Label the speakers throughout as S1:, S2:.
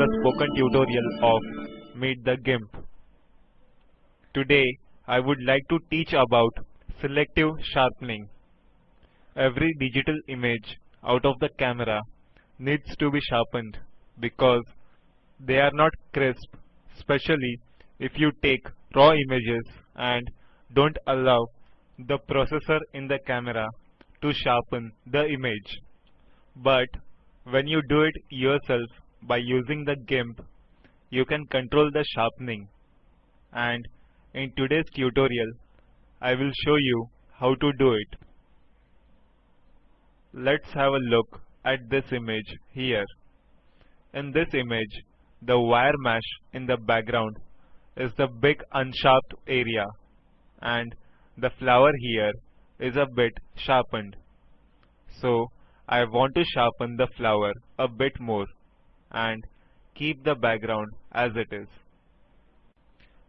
S1: The spoken tutorial of Meet the GIMP. Today I would like to teach about selective sharpening. Every digital image out of the camera needs to be sharpened because they are not crisp, especially if you take raw images and don't allow the processor in the camera to sharpen the image. But when you do it yourself by using the GIMP, you can control the sharpening. And in today's tutorial, I will show you how to do it. Let's have a look at this image here. In this image, the wire mesh in the background is the big unsharpened area and the flower here is a bit sharpened. So I want to sharpen the flower a bit more and keep the background as it is.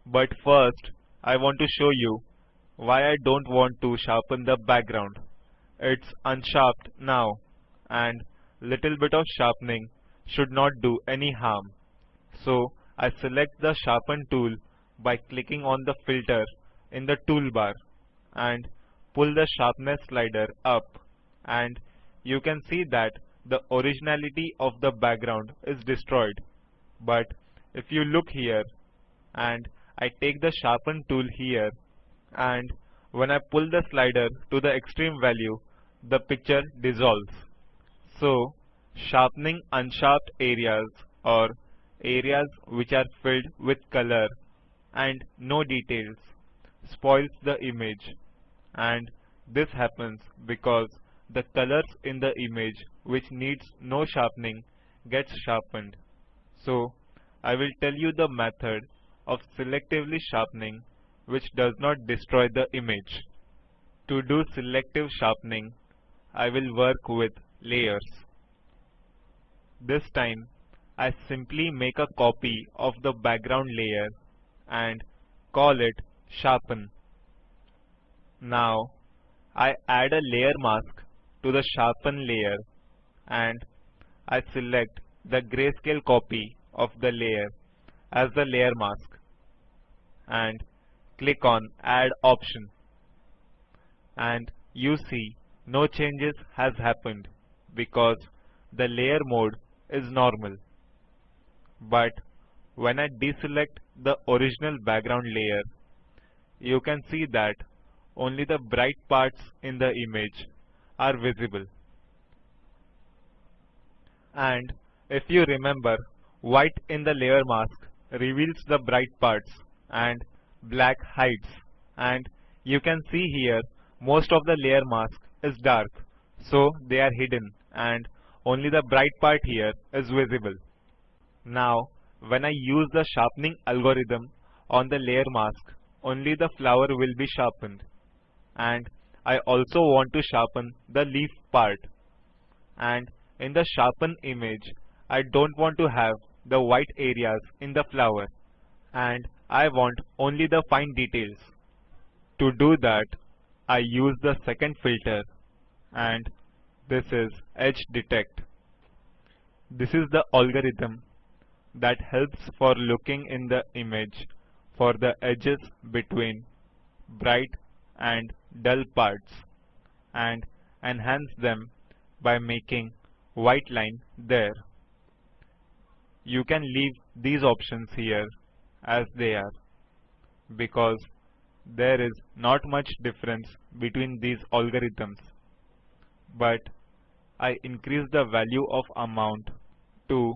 S1: But first I want to show you why I don't want to sharpen the background. It's unsharpened now and little bit of sharpening should not do any harm. So I select the sharpen tool by clicking on the filter in the toolbar and pull the sharpness slider up and you can see that the originality of the background is destroyed. But if you look here and I take the sharpen tool here and when I pull the slider to the extreme value, the picture dissolves. So sharpening unsharpened areas or areas which are filled with color and no details spoils the image and this happens because the colors in the image which needs no sharpening gets sharpened. So I will tell you the method of selectively sharpening which does not destroy the image. To do selective sharpening, I will work with layers. This time, I simply make a copy of the background layer and call it sharpen. Now, I add a layer mask to the sharpen layer and I select the grayscale copy of the layer as the layer mask and click on add option and you see no changes has happened because the layer mode is normal. But when I deselect the original background layer, you can see that only the bright parts in the image are visible. And if you remember, white in the layer mask reveals the bright parts and black hides. And you can see here most of the layer mask is dark, so they are hidden and only the bright part here is visible. Now, when I use the sharpening algorithm on the layer mask, only the flower will be sharpened. And I also want to sharpen the leaf part. And in the sharpen image, I don't want to have the white areas in the flower. And I want only the fine details. To do that, I use the second filter and this is edge detect. This is the algorithm that helps for looking in the image for the edges between bright and dull parts and enhance them by making white line there. You can leave these options here as they are because there is not much difference between these algorithms but I increase the value of amount to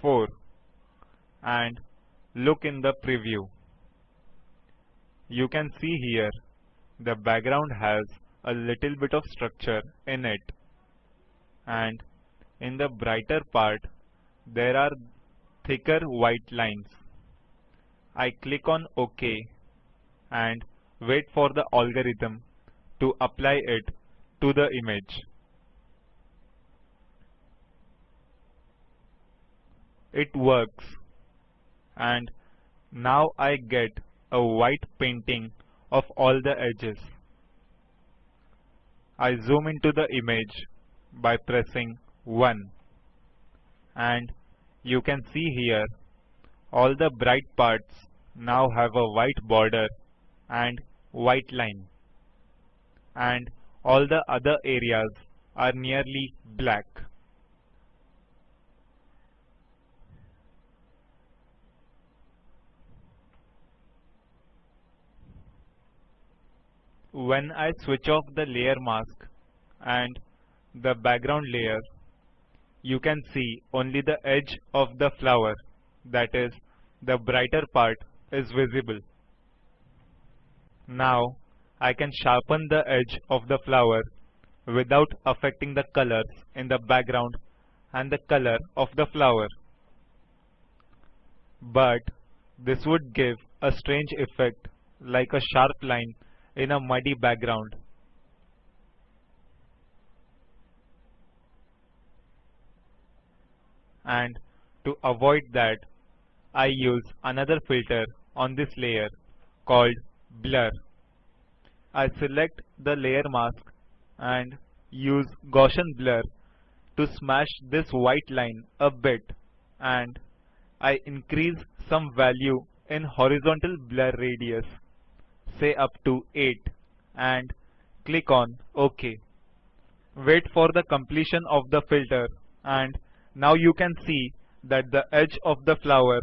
S1: 4 and look in the preview. You can see here the background has a little bit of structure in it and in the brighter part there are thicker white lines. I click on OK and wait for the algorithm to apply it to the image. It works and now I get a white painting of all the edges. I zoom into the image by pressing 1 and you can see here all the bright parts now have a white border and white line and all the other areas are nearly black. When I switch off the layer mask and the background layer, you can see only the edge of the flower, that is, the brighter part is visible. Now I can sharpen the edge of the flower without affecting the colors in the background and the color of the flower. But this would give a strange effect like a sharp line in a muddy background. And to avoid that, I use another filter on this layer called Blur. I select the layer mask and use Gaussian blur to smash this white line a bit and I increase some value in horizontal blur radius say up to 8 and click on OK. Wait for the completion of the filter and now you can see that the edge of the flower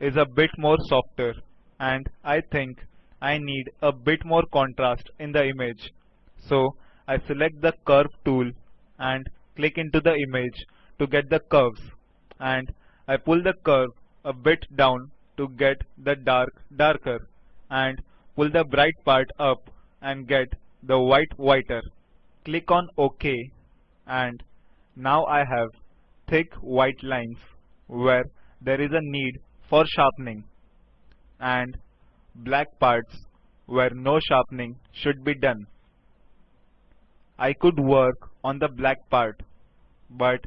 S1: is a bit more softer and I think I need a bit more contrast in the image. So I select the curve tool and click into the image to get the curves and I pull the curve a bit down to get the dark darker and pull the bright part up and get the white whiter. Click on OK and now I have thick white lines where there is a need for sharpening and black parts where no sharpening should be done. I could work on the black part, but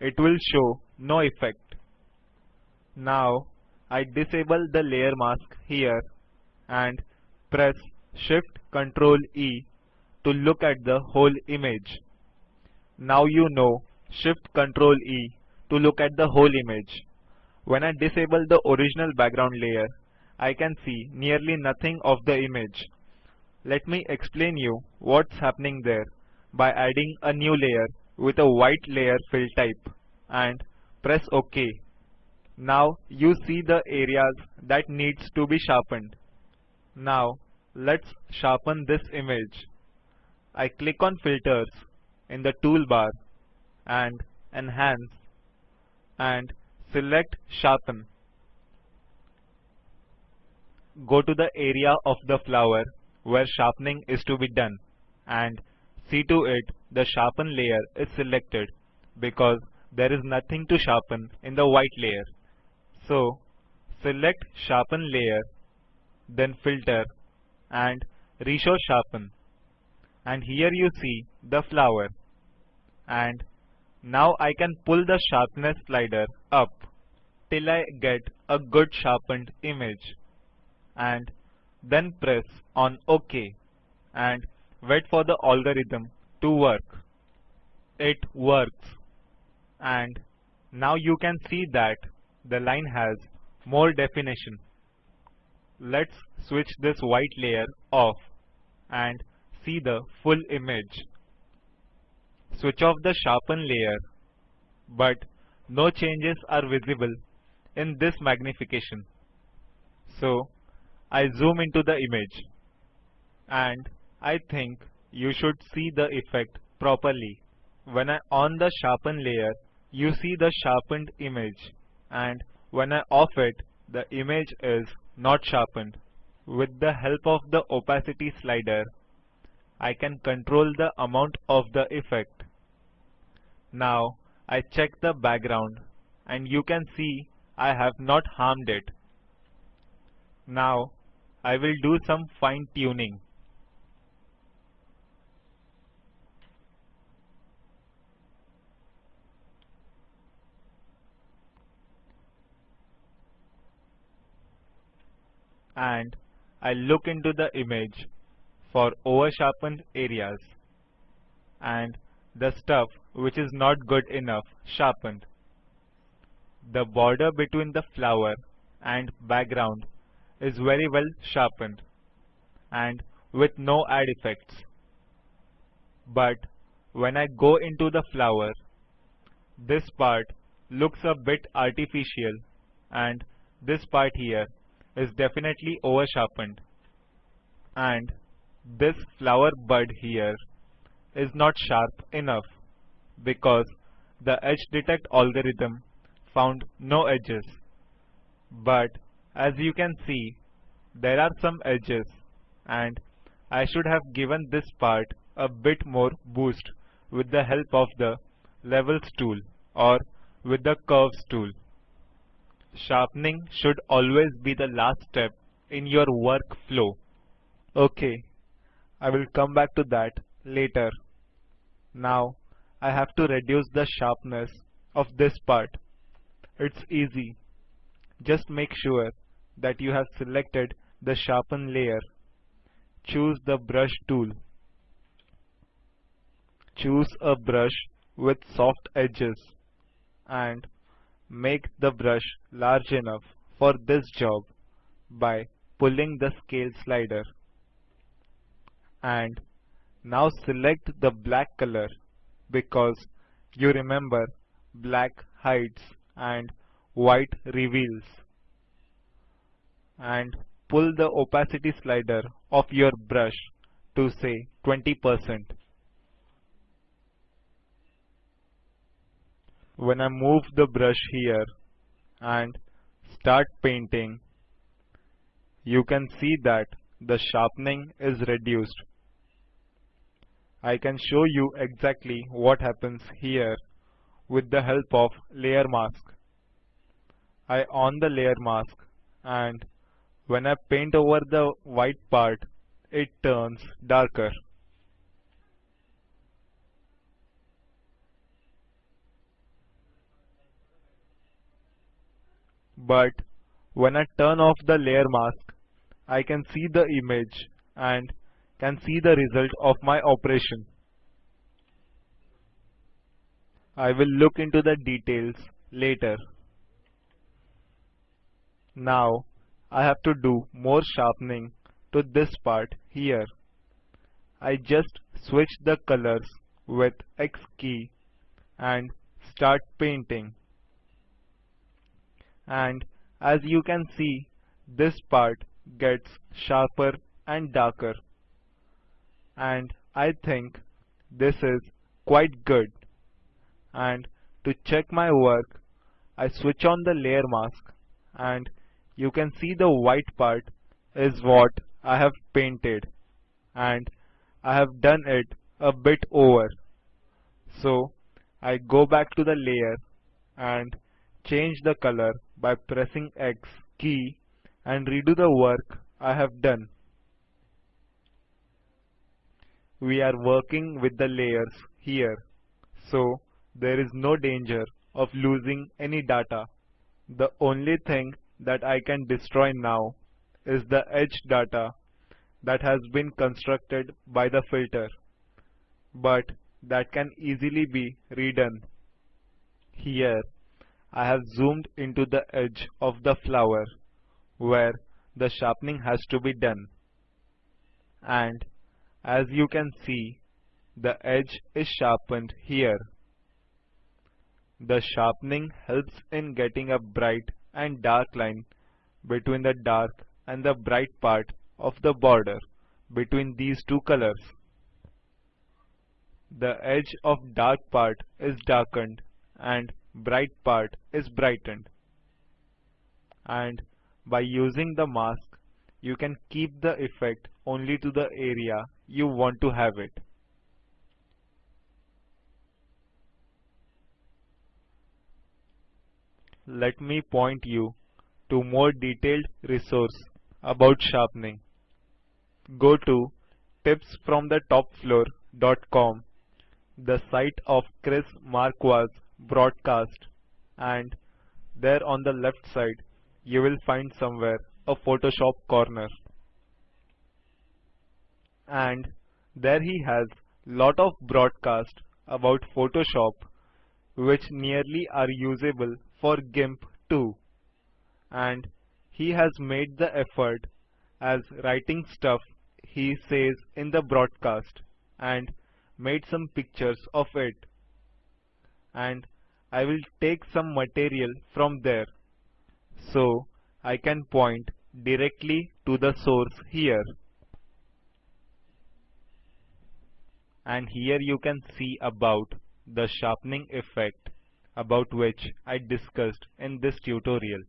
S1: it will show no effect. Now I disable the layer mask here and press Shift Ctrl E to look at the whole image. Now you know Shift Ctrl E to look at the whole image. When I disable the original background layer, I can see nearly nothing of the image. Let me explain you what's happening there by adding a new layer with a white layer fill type and press OK. Now you see the areas that needs to be sharpened. Now let's sharpen this image. I click on filters in the toolbar and enhance and select sharpen go to the area of the flower where sharpening is to be done and see to it the sharpen layer is selected because there is nothing to sharpen in the white layer. So select sharpen layer then filter and reshow sharpen and here you see the flower and now I can pull the sharpness slider up till I get a good sharpened image and then press on OK and wait for the algorithm to work. It works and now you can see that the line has more definition. Let's switch this white layer off and see the full image. Switch off the sharpen layer but no changes are visible in this magnification. So I zoom into the image and I think you should see the effect properly. When I on the sharpen layer, you see the sharpened image and when I off it, the image is not sharpened. With the help of the opacity slider, I can control the amount of the effect. Now I check the background and you can see I have not harmed it. Now I will do some fine tuning. And I look into the image for over sharpened areas and the stuff which is not good enough sharpened. the border between the flower and background is very well sharpened and with no add effects. But when I go into the flower, this part looks a bit artificial and this part here is definitely over sharpened and this flower bud here is not sharp enough because the edge detect algorithm found no edges. But as you can see, there are some edges and I should have given this part a bit more boost with the help of the levels tool or with the curves tool. Sharpening should always be the last step in your workflow. Okay, I will come back to that later. Now I have to reduce the sharpness of this part. It's easy. Just make sure that you have selected the sharpen layer. Choose the brush tool. Choose a brush with soft edges and make the brush large enough for this job by pulling the scale slider. And now select the black color because you remember black hides and white reveals. And pull the opacity slider of your brush to say 20%. When I move the brush here and start painting, you can see that the sharpening is reduced I can show you exactly what happens here with the help of layer mask. I on the layer mask and when I paint over the white part it turns darker. But when I turn off the layer mask I can see the image and can see the result of my operation. I will look into the details later. Now I have to do more sharpening to this part here. I just switch the colors with X key and start painting. And as you can see, this part gets sharper and darker. And I think this is quite good. And to check my work I switch on the layer mask. And you can see the white part is what I have painted. And I have done it a bit over. So I go back to the layer and change the color by pressing X key and redo the work I have done we are working with the layers here so there is no danger of losing any data. The only thing that I can destroy now is the edge data that has been constructed by the filter but that can easily be redone. Here I have zoomed into the edge of the flower where the sharpening has to be done and as you can see, the edge is sharpened here. The sharpening helps in getting a bright and dark line between the dark and the bright part of the border between these two colors. The edge of dark part is darkened and bright part is brightened. And by using the mask, you can keep the effect only to the area you want to have it. Let me point you to more detailed resource about sharpening. Go to tipsfromthetopfloor.com, the site of Chris Marquardt broadcast and there on the left side you will find somewhere a Photoshop corner. And there he has lot of broadcast about Photoshop which nearly are usable for GIMP too. And he has made the effort as writing stuff he says in the broadcast and made some pictures of it and I will take some material from there. So I can point directly to the source here. And here you can see about the sharpening effect about which I discussed in this tutorial.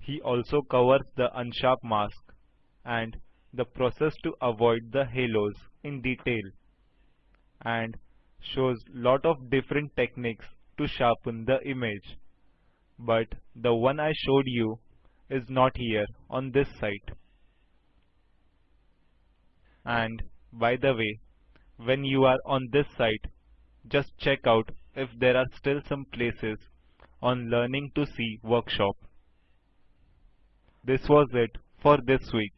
S1: He also covers the unsharp mask and the process to avoid the halos in detail. And shows lot of different techniques to sharpen the image. But the one I showed you is not here on this site. And by the way, when you are on this site, just check out if there are still some places on Learning to See workshop. This was it for this week.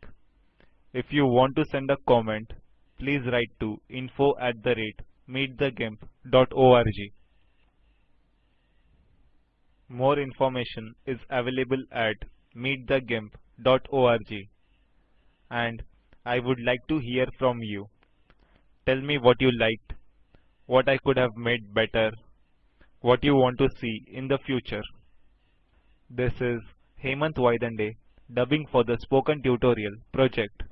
S1: If you want to send a comment, please write to info at the rate meetthegimp.org. More information is available at meetthegimp.org and I would like to hear from you. Tell me what you liked, what I could have made better, what you want to see in the future. This is Hemant Vaidande dubbing for the Spoken Tutorial project.